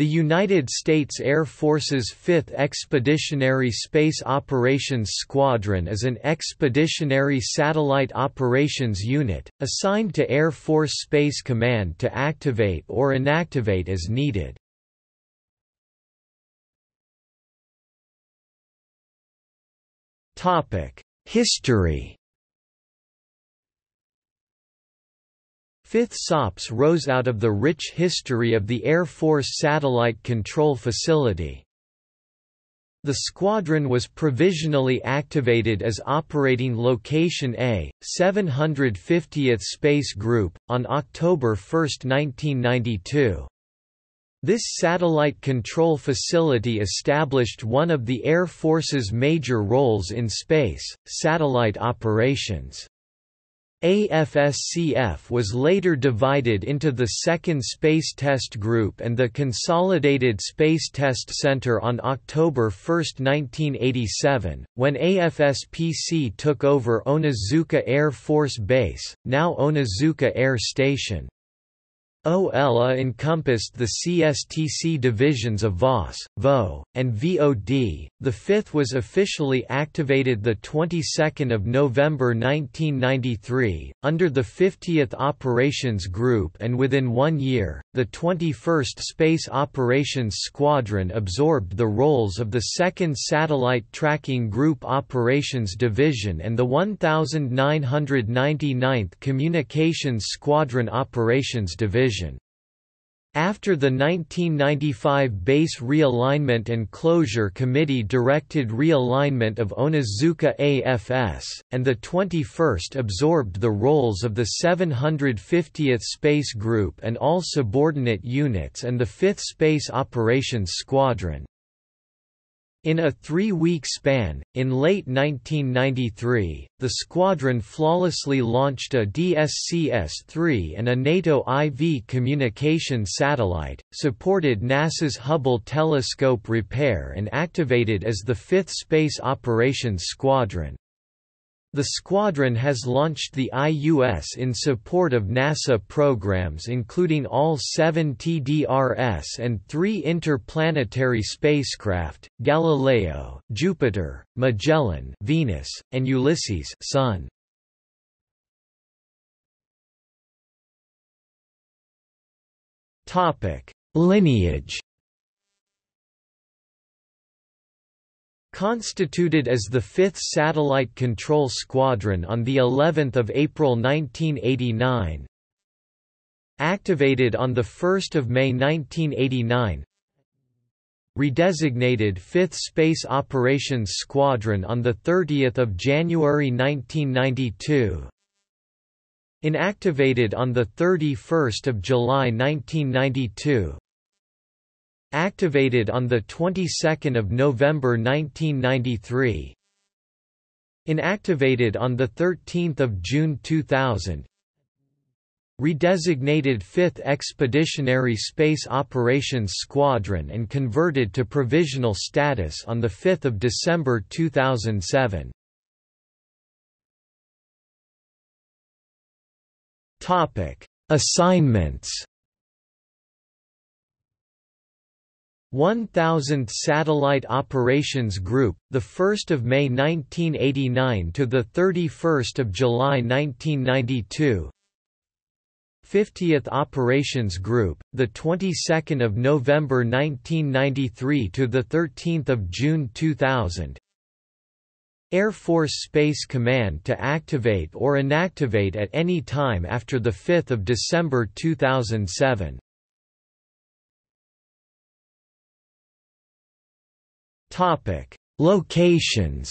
The United States Air Force's 5th Expeditionary Space Operations Squadron is an expeditionary satellite operations unit, assigned to Air Force Space Command to activate or inactivate as needed. History 5th SOPS rose out of the rich history of the Air Force Satellite Control Facility. The squadron was provisionally activated as Operating Location A, 750th Space Group, on October 1, 1992. This satellite control facility established one of the Air Force's major roles in space, satellite operations. AFSCF was later divided into the Second Space Test Group and the Consolidated Space Test Center on October 1, 1987, when AFSPC took over Onizuka Air Force Base, now Onizuka Air Station. OELA encompassed the CSTC divisions of VOS, VO, and VOD. The fifth was officially activated the 22nd of November 1993 under the 50th Operations Group and within 1 year, the 21st Space Operations Squadron absorbed the roles of the 2nd Satellite Tracking Group Operations Division and the 1999th Communications Squadron Operations Division. After the 1995 Base Realignment and Closure Committee directed realignment of Onizuka AFS, and the 21st absorbed the roles of the 750th Space Group and all subordinate units and the 5th Space Operations Squadron. In a three-week span, in late 1993, the squadron flawlessly launched a DSCS-3 and a NATO IV communication satellite, supported NASA's Hubble telescope repair and activated as the 5th Space Operations Squadron. The squadron has launched the IUS in support of NASA programs including all seven TDRS and three interplanetary spacecraft, Galileo, Jupiter, Magellan Venus, and Ulysses Sun. Lineage Constituted as the 5th Satellite Control Squadron on the 11th of April 1989. Activated on the 1st of May 1989. Redesignated 5th Space Operations Squadron on the 30th of January 1992. Inactivated on the 31st of July 1992 activated on the 22nd of November 1993 inactivated on the 13th of June 2000 redesignated 5th Expeditionary Space Operations Squadron and converted to provisional status on the 5th of December 2007 Topic Assignments 1000th Satellite Operations Group, the 1st of May 1989 to the 31st of July 1992. 50th Operations Group, the 22nd of November 1993 to the 13th of June 2000. Air Force Space Command to activate or inactivate at any time after the 5th of December 2007. Topic: Locations.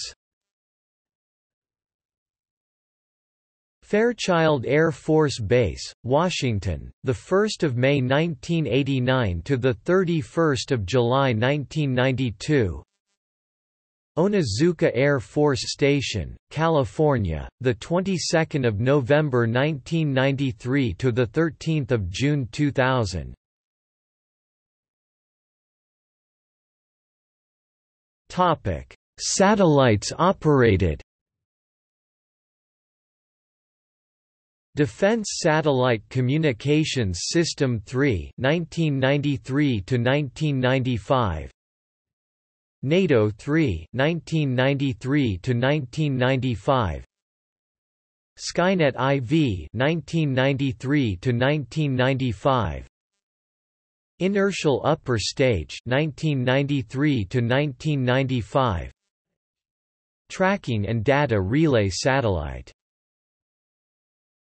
Fairchild Air Force Base, Washington, the 1st of May 1989 to the 31st of July 1992. Onizuka Air Force Station, California, the 22nd of November 1993 to the 13th of June 2000. Topic: Satellites operated. Defense Satellite Communications System 3 1993 to 1995 NATO 3 1993 to 1995 Skynet IV 1993 to 1995 Inertial Upper Stage 1993 to 1995 Tracking and Data Relay Satellite